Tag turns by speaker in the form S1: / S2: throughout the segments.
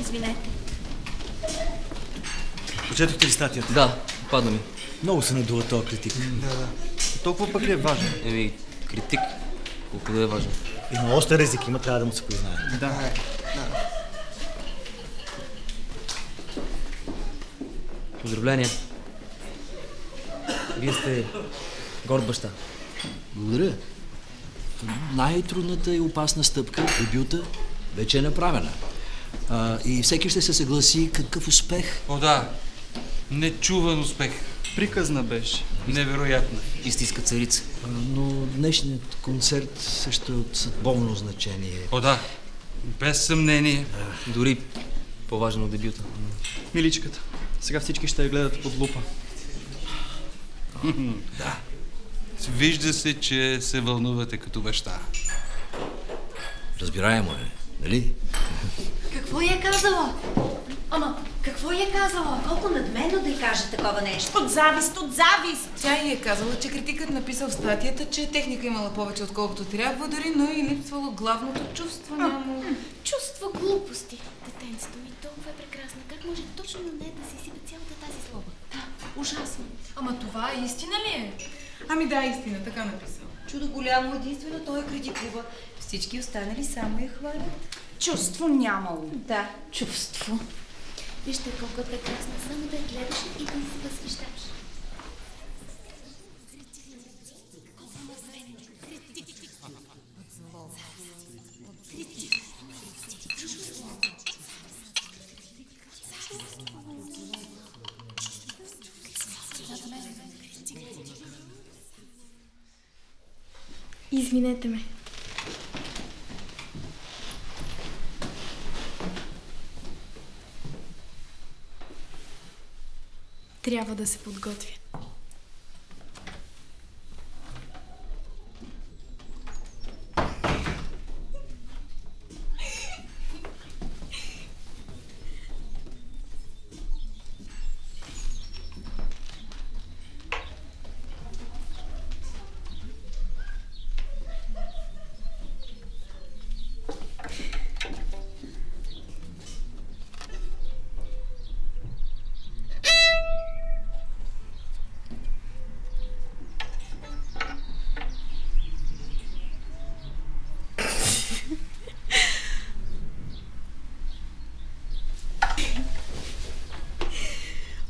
S1: Извинете. Прочетохте ли статията?
S2: Да, падна ми.
S1: Много се надува този критик.
S3: Да, да. Толкова пък ли е важен?
S2: Еми, критик, колко да е важен.
S1: Има още ризик, има трябва да му се признае.
S3: Да, е. Да.
S2: Поздравления. Вие сте горд баща.
S4: Благодаря. Най-трудната и опасна стъпка, дебюта, вече е направена. А, и всеки ще се съгласи какъв успех.
S5: О, да. Нечуван успех.
S3: Приказна беше.
S5: Невероятно.
S2: Истинска царица.
S4: А, но днешният концерт също е от съдбовно значение.
S5: О, да. Без съмнение.
S2: Дори по-важен от дебюта.
S3: Миличката. Сега всички ще я гледат под лупа.
S5: Вижда се, че се вълнувате като баща.
S4: Разбираемо е, нали?
S6: Какво я е казала? Ама, какво я е казала? Колко надменно да й каже такова нещо.
S7: От завист, от завист! Тя й е казала, че критикът написал в статията, че техника имала повече отколкото трябва, дори, но и липсвало главното чувство. Няма...
S8: Чувства глупости. Детенцето ми толкова е прекрасна. Как може точно на нея да се изсипе цялата тази злоба?
S7: Ужасно. Ама това истина ли е? Ами да, истина, така написал.
S6: Чудо голямо, единствено той я критикува. Всички останали само я хвалят.
S7: Чувство нямало.
S6: Да, чувство.
S8: Вижте колко е прекрасна. Само да я гледаш и да се възхищаваш. Извинете ме. Трябва да се подготвя.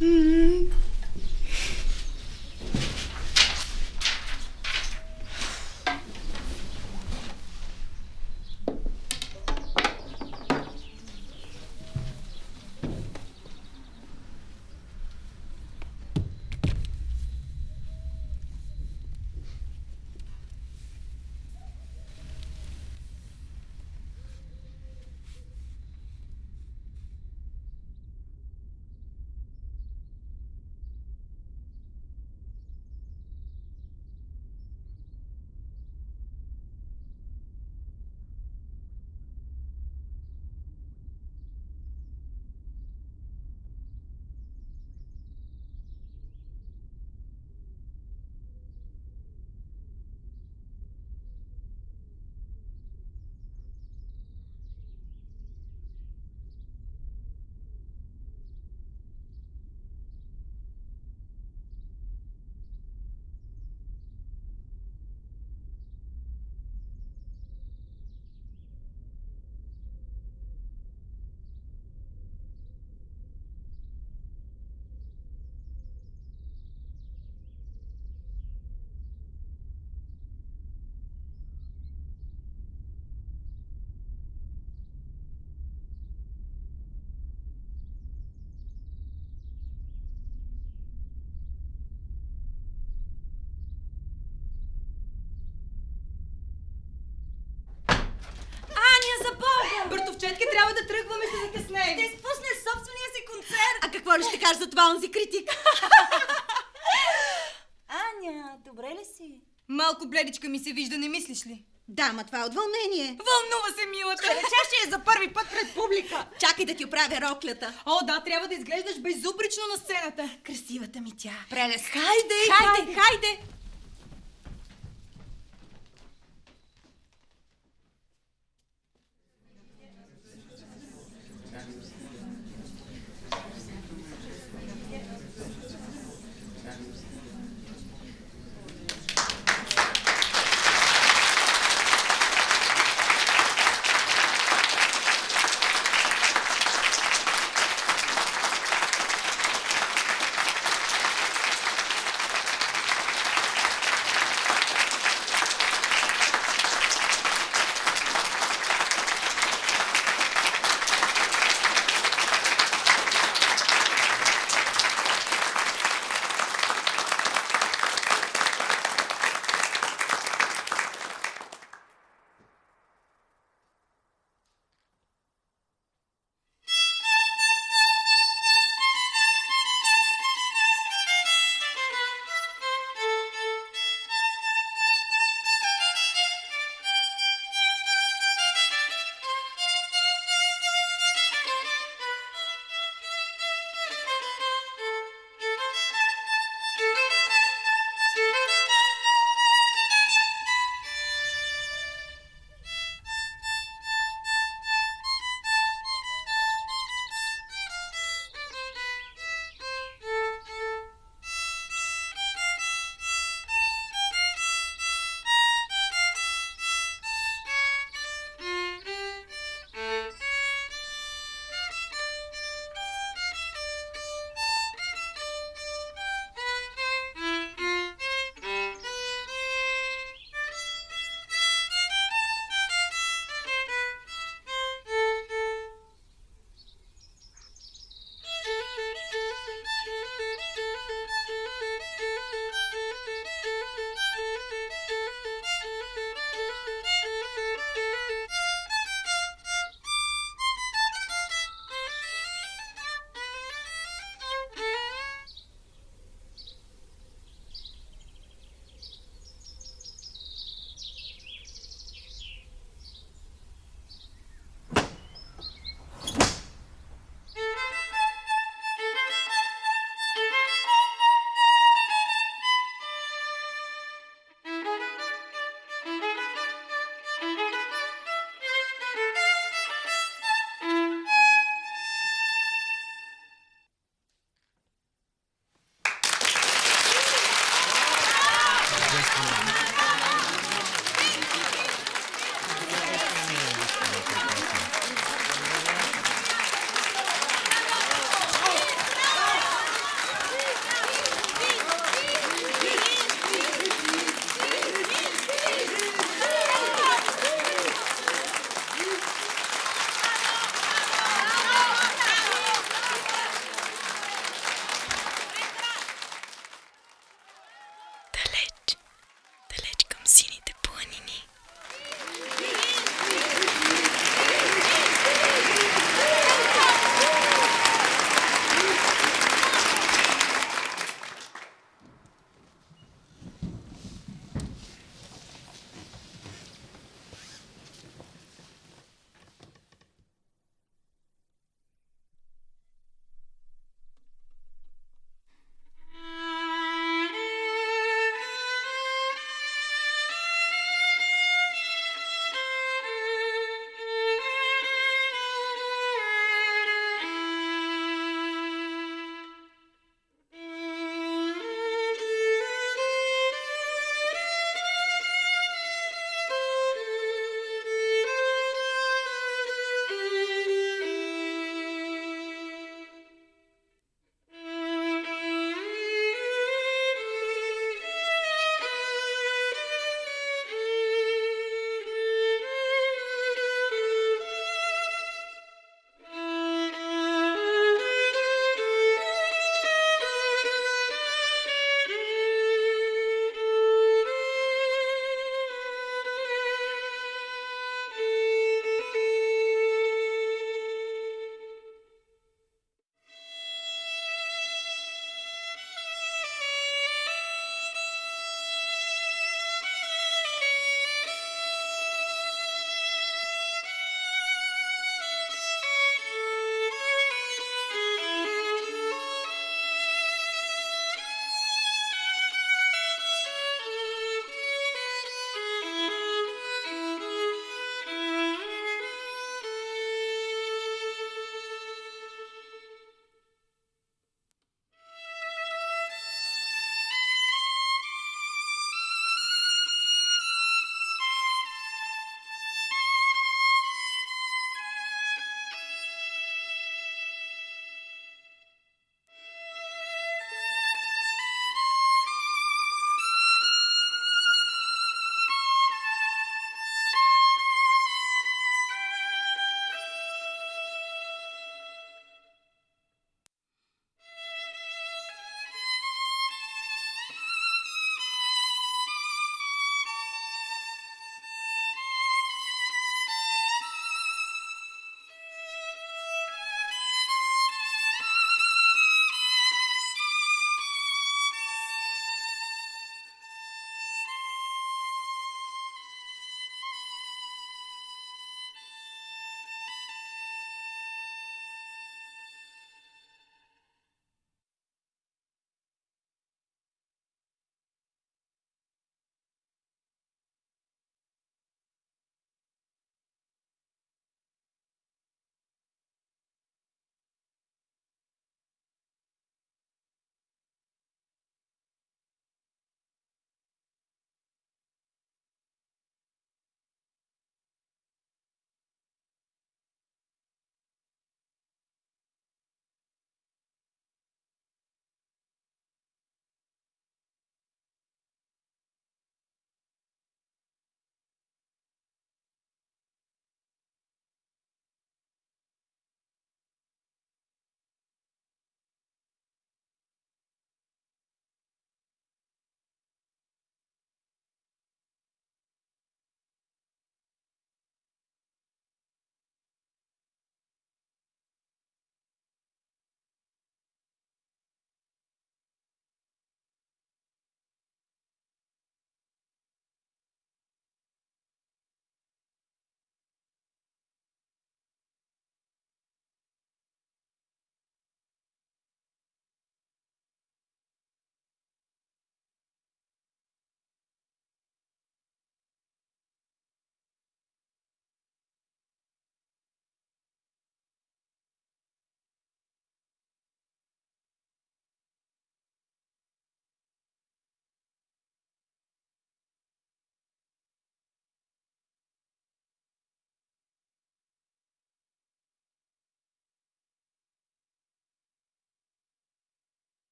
S6: Аня,
S7: трябва да тръгваме, ще закъснеем.
S6: Ще изпусне собствения си концерт! А какво ли ще кажеш за това онзи критик? Аня, добре ли си?
S7: Малко бледичка ми се вижда, не мислиш ли?
S6: Да, ма това е от вълнение.
S7: Вълнува се, милата.
S6: Реча ще е за първи път пред публика. Чакай да ти оправя роклята.
S7: О, да, трябва да изглеждаш безупречно на сцената.
S6: Красивата ми тя.
S7: Прелест.
S6: Хайде,
S7: Хайде, хайде.